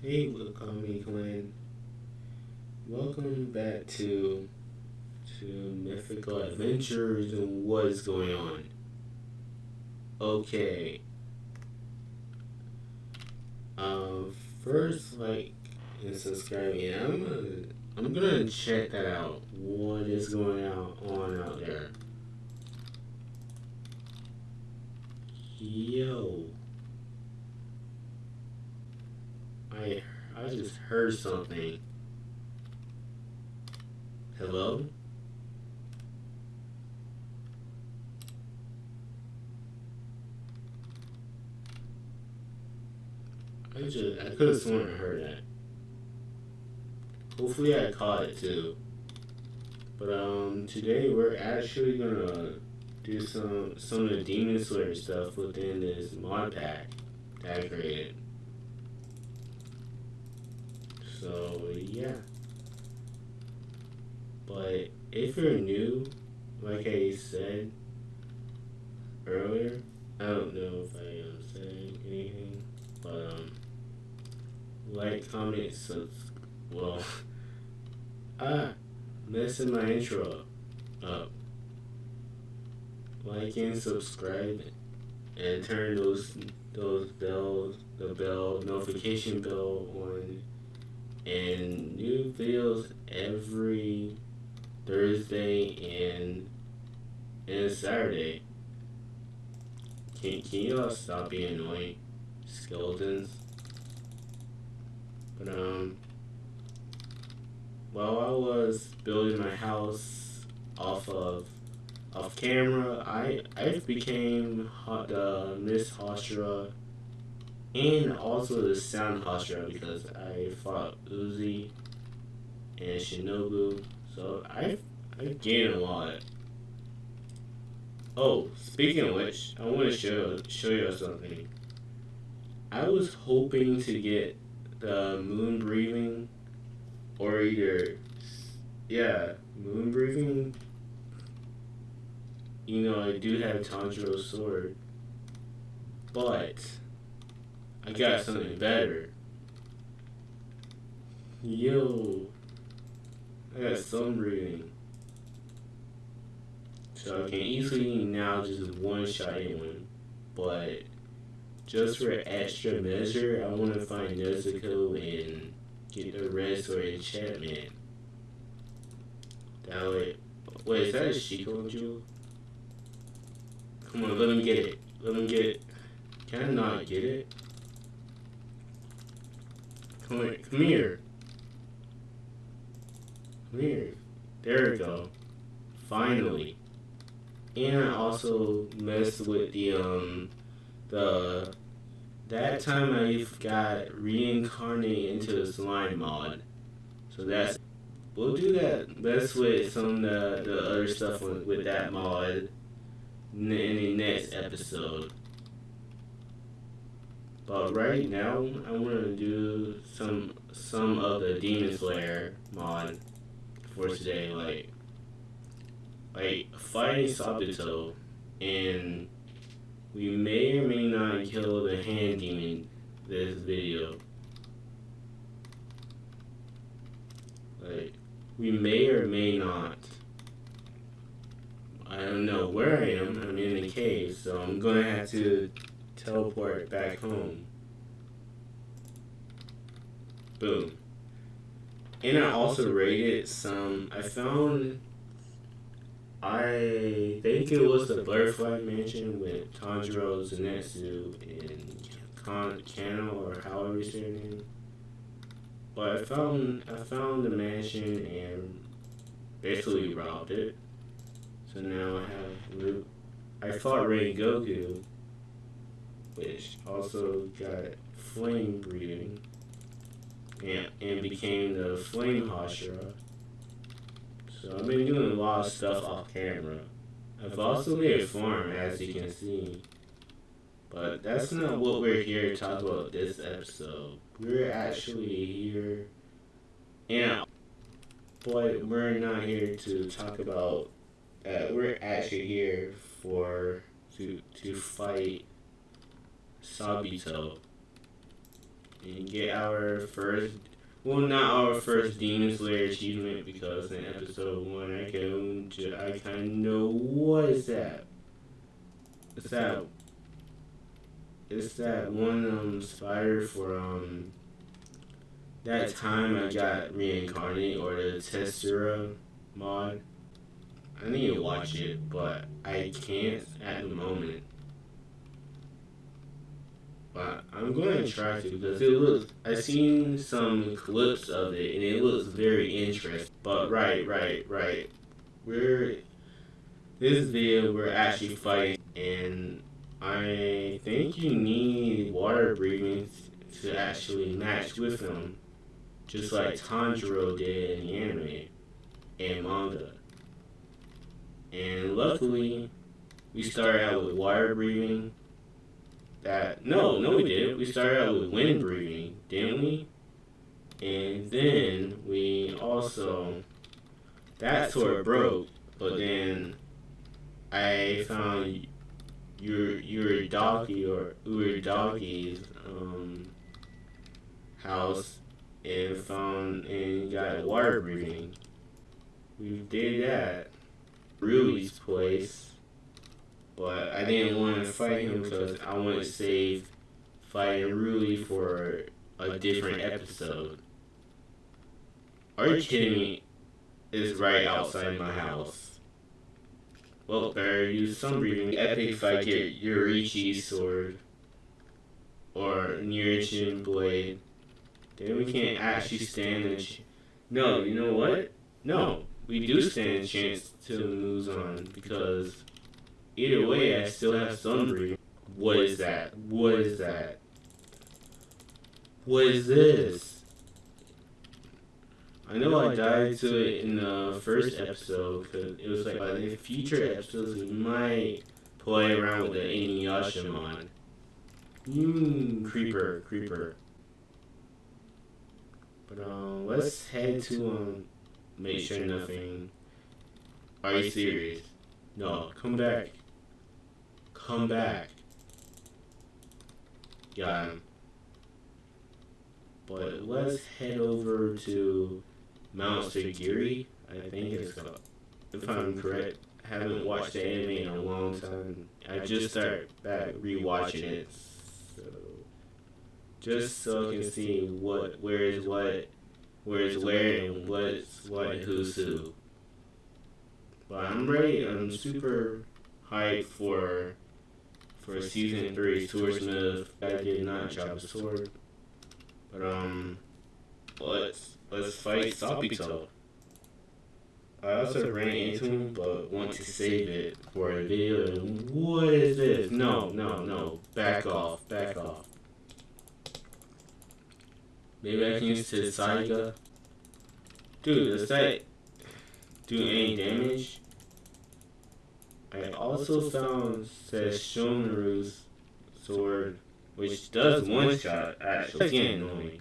Hey, Wakami Clan. Welcome back to to Mythical Adventures and what is going on. Okay. Um, first, like, and subscribe. Yeah, I'm gonna, I'm gonna check that out. What is going out on out there? Yo. I I just heard something. Hello? I just I could have sworn I heard that. Hopefully I caught it too. But um today we're actually gonna do some some of the Demon Slayer stuff within this mod pack that I created. So yeah. But if you're new, like I said earlier, I don't know if I am saying anything, but um, like, comment, subs. Well, ah, messing my intro up. Like and subscribe, and turn those those bells, the bell notification bell on and new videos every Thursday and and Saturday. Can can y'all stop being annoying, skeletons? But um, while I was building my house off of off camera, I I became the Mist Hashira and also the sound Hashira because I fought Uzui and Shinobu, so I I gained a lot. Oh, speaking of which, I want to show show you something. I was hoping to get the moon breathing, or either, yeah, moon breathing. You know, I do have Tanjiro's sword, but I got something better. Yo, I got sun breathing. So I can easily now just one shot anyone. But just for extra measure, I want to find Nezuko and get the red sword enchantment. That way. Wait, is that a Shikon jewel? Come on, let him get it. Let him get it. Can I not get it? Come, here. come here. Come here. There we go. Finally. And I also messed with the um the that time I got reincarnated into the slime mod. So that's we'll do that mess with some of the, the other stuff with, with that mod in the next episode. But right now, I want to do some some of the Demon Slayer mod for today, like like fighting Sabito, and we may or may not kill the hand demon this video. Like we may or may not. I don't know where I am. I'm in the cave, so I'm gonna have to teleport back home. Boom. And I also rated some. I found. I think it was the Butterfly Mansion with Tanjiro Zenitsu and Kan Kano or however you say her name. But I found I found the mansion and basically robbed it. So now I have. I fought Rengoku which also got flame breathing and, and became the flame Hashira. So I've been doing a lot of stuff off camera. I've also made a farm as you can see. But that's not what we're here to talk about this episode. We're actually here and but we're not here to talk about uh, we're actually here for to to fight Sabito and get our first well, not our first Demon Slayer achievement because in episode one I can I kind of know what is that. It's that. It's that one um spider for um. That time I got reincarnated or the Tensura mod. I need to watch it, but I can't at the moment. But I'm going to try to because it looks. I've seen some clips of it and it looks very interesting. But right, right, right. We're this video we're actually fighting, and I think you need water breathing to actually match with them, just like Tanjiro did in the anime and manga. And luckily, we started out with water breathing that no, no, we did. We started out with wind breathing, didn't we? And then we also that sword broke, but then I found your your doggy or your doggy's um, house and found and got water breathing. We did that. Rui's place but I didn't want to fight him because I wanted to save fighting Rui for a different episode. Are you kidding me? It's right outside my house. Well, better use some breathing. Epic fight I get Yoriichi's sword or Nichirin blade. Then we can't actually stand a ch- No, you know what? No, we do stand a chance to lose on because Either way, I still have Sunbreeze. What is that? What is that? What is this? I know I died to it in the first episode because it was like by the future episodes we might play around with the Inuyasha mod. Mmm, creeper, creeper. But um, let's head to um, make sure nothing. Are you serious? No, come back come back. Got him. But let's head over to Mount Sagiri. I think it's called. If I'm correct, I haven't watched the anime in a long time. I just started back rewatching it, so just so I can see what, where is what, where is where, and what's what, who's who. But I'm ready. I'm super hyped for for season three, Swordsmith, I did not drop a sword. But um, let's let's fight Sabito. I also ran into him, but want to save it for a video. What is this? No, no, no. Back off, back off. Maybe I can use the Saiga. Dude, the site do any damage? I also found Sesshomaru's sword, which does one shot, actually. Again, only.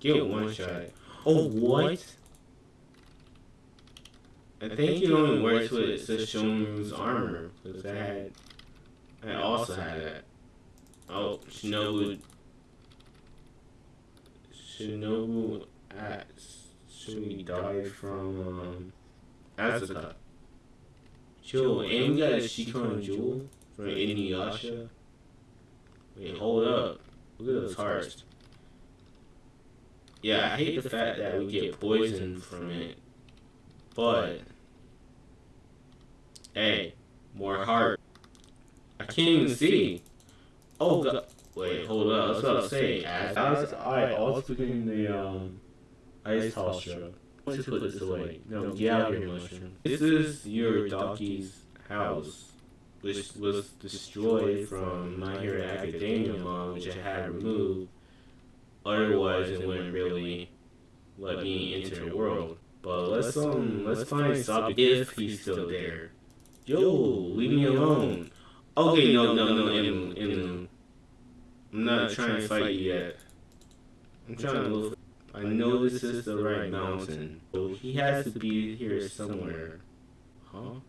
Get one shot. Oh, what? I think it only works with Sesshomaru's armor, because I had. I also had that. Oh, Shinobu. Shinobu. Should we die from um, Asuka? Chill, and we got a Shikon Jewel from Inuyasha. Wait, hold up. Look at those hearts. Yeah, I hate the fact that we get poisoned from it. But, hey, more heart. I can't even see. Oh, God. Wait, hold up. That's what I was about to say, as I also getting the um, ice tosser to put this away. No, get out of here, mushroom. This is your donkey's house, which was destroyed from My Hero Academia mod, which I had removed. Otherwise, it wouldn't really let me enter the world. But let's um let's find Sabi if he's still there. Yo, leave me alone. Okay, no, no, no, in, in, I'm not trying to fight you yet. I'm trying to look. I know this is the right mountain. So he has to be here somewhere. Huh?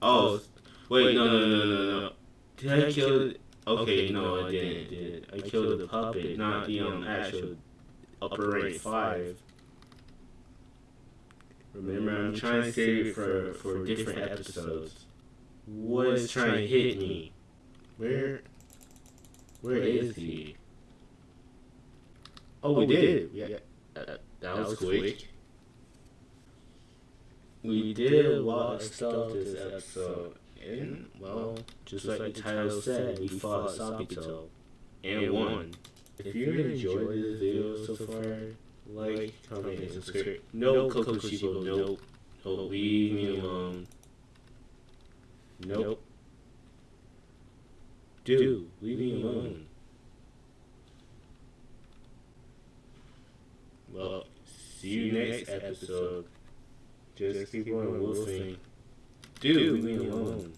Oh, wait, no, no, no, no, no. Did I kill Okay, no, I didn't. Did I killed the puppet, not the um actual upper rank five. Remember, I'm trying to save it for for different episodes. What is trying to hit me? Where? Where is he? Oh, we did. Yeah, that, was quick. We did a lot of stuff this episode, and well, just like the title said, we fought Sabito and won. If you enjoyed this video so far, like, comment, and subscribe. No Kokushibo, nope. Nope, leave me alone. Nope. Dude, leave me alone. Well, see you next episode. Just keep on wolfing. Dude, leave me alone.